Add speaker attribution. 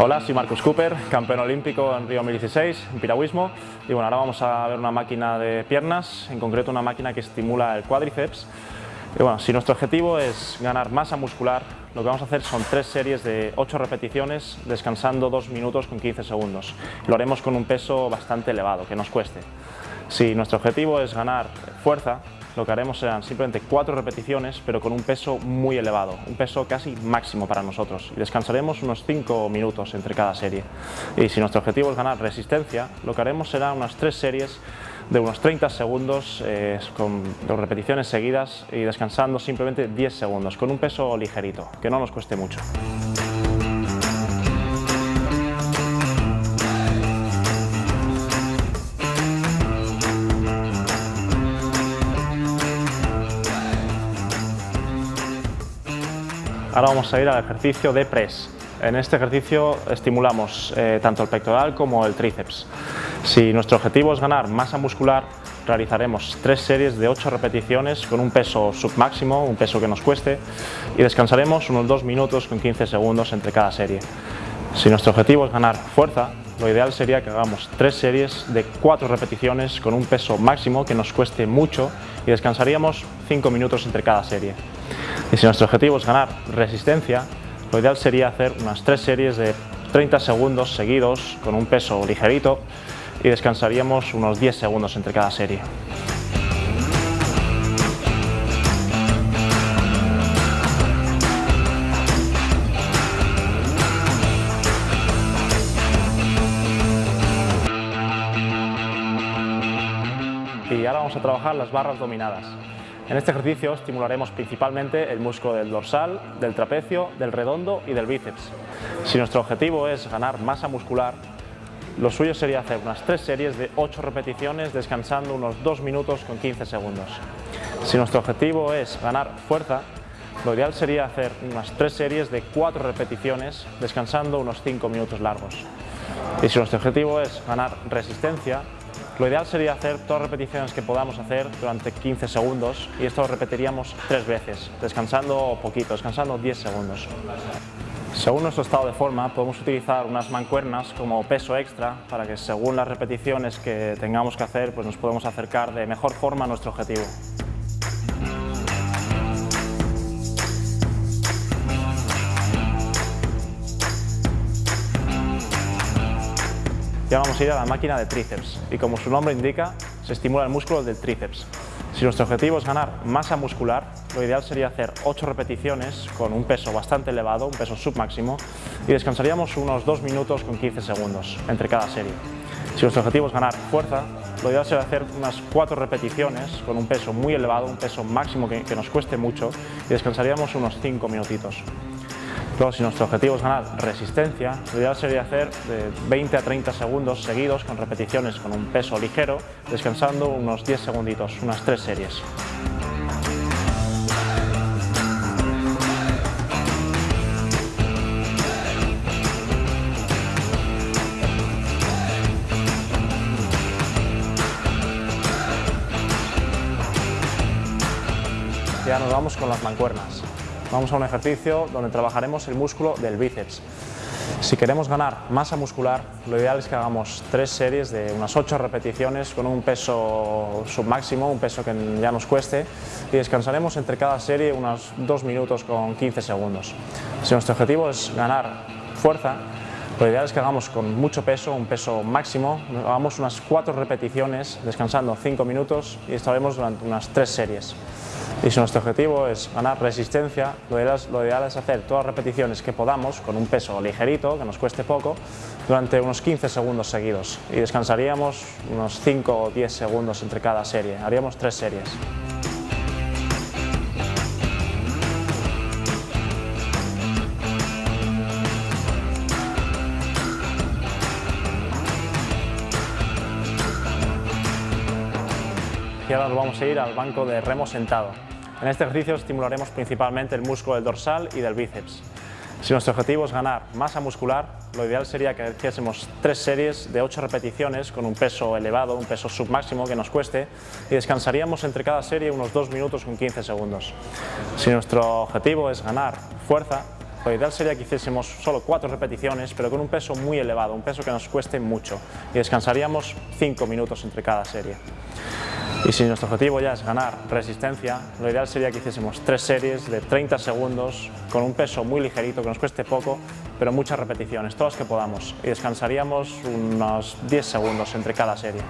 Speaker 1: Hola, soy Marcus Cooper, campeón olímpico en Río 2016 en piragüismo y bueno, ahora vamos a ver una máquina de piernas, en concreto una máquina que estimula el cuádriceps y bueno, si nuestro objetivo es ganar masa muscular, lo que vamos a hacer son tres series de 8 repeticiones descansando 2 minutos con 15 segundos. Lo haremos con un peso bastante elevado, que nos cueste. Si nuestro objetivo es ganar fuerza, lo que haremos serán simplemente cuatro repeticiones, pero con un peso muy elevado, un peso casi máximo para nosotros. Y descansaremos unos 5 minutos entre cada serie. Y si nuestro objetivo es ganar resistencia, lo que haremos será unas tres series de unos 30 segundos eh, con dos repeticiones seguidas y descansando simplemente 10 segundos, con un peso ligerito, que no nos cueste mucho. Ahora vamos a ir al ejercicio de press. En este ejercicio estimulamos eh, tanto el pectoral como el tríceps. Si nuestro objetivo es ganar masa muscular, realizaremos tres series de 8 repeticiones con un peso submáximo, un peso que nos cueste, y descansaremos unos 2 minutos con 15 segundos entre cada serie. Si nuestro objetivo es ganar fuerza, lo ideal sería que hagamos tres series de 4 repeticiones con un peso máximo que nos cueste mucho y descansaríamos 5 minutos entre cada serie. Y si nuestro objetivo es ganar resistencia, lo ideal sería hacer unas tres series de 30 segundos seguidos con un peso ligerito y descansaríamos unos 10 segundos entre cada serie. Y ahora vamos a trabajar las barras dominadas. En este ejercicio estimularemos principalmente el músculo del dorsal, del trapecio, del redondo y del bíceps. Si nuestro objetivo es ganar masa muscular, lo suyo sería hacer unas tres series de 8 repeticiones descansando unos 2 minutos con 15 segundos. Si nuestro objetivo es ganar fuerza, lo ideal sería hacer unas tres series de 4 repeticiones descansando unos 5 minutos largos. Y si nuestro objetivo es ganar resistencia, lo ideal sería hacer todas las repeticiones que podamos hacer durante 15 segundos y esto lo repetiríamos tres veces, descansando poquito, descansando 10 segundos. Según nuestro estado de forma podemos utilizar unas mancuernas como peso extra para que según las repeticiones que tengamos que hacer pues nos podemos acercar de mejor forma a nuestro objetivo. Ya vamos a ir a la máquina de tríceps y como su nombre indica, se estimula el músculo del tríceps. Si nuestro objetivo es ganar masa muscular, lo ideal sería hacer 8 repeticiones con un peso bastante elevado, un peso submáximo, y descansaríamos unos 2 minutos con 15 segundos entre cada serie. Si nuestro objetivo es ganar fuerza, lo ideal sería hacer unas 4 repeticiones con un peso muy elevado, un peso máximo que, que nos cueste mucho, y descansaríamos unos 5 minutitos. Luego, si nuestro objetivo es ganar resistencia, lo ideal sería hacer de 20 a 30 segundos seguidos con repeticiones con un peso ligero, descansando unos 10 segunditos, unas 3 series. Ya nos vamos con las mancuernas. Vamos a un ejercicio donde trabajaremos el músculo del bíceps. Si queremos ganar masa muscular, lo ideal es que hagamos tres series de unas 8 repeticiones con un peso submáximo, un peso que ya nos cueste, y descansaremos entre cada serie unos 2 minutos con 15 segundos. Si nuestro objetivo es ganar fuerza, lo ideal es que hagamos con mucho peso, un peso máximo, hagamos unas 4 repeticiones descansando 5 minutos y estaremos durante unas 3 series. Y si nuestro objetivo es ganar resistencia, lo ideal, es hacer todas las repeticiones que podamos con un peso ligerito, que nos cueste poco, durante unos 15 segundos seguidos y descansaríamos unos 5 o 10 segundos entre cada serie, haríamos tres series. Y ahora nos vamos a ir al banco de remo sentado. En este ejercicio estimularemos principalmente el músculo del dorsal y del bíceps. Si nuestro objetivo es ganar masa muscular, lo ideal sería que hiciésemos tres series de 8 repeticiones con un peso elevado, un peso submáximo que nos cueste y descansaríamos entre cada serie unos 2 minutos con 15 segundos. Si nuestro objetivo es ganar fuerza, Lo ideal sería que hiciésemos solo cuatro repeticiones, pero con un peso muy elevado, un peso que nos cueste mucho, y descansaríamos cinco minutos entre cada serie. Y si nuestro objetivo ya es ganar resistencia, lo ideal sería que hiciésemos tres series de 30 segundos con un peso muy ligerito, que nos cueste poco, pero muchas repeticiones, todas que podamos, y descansaríamos unos 10 segundos entre cada serie.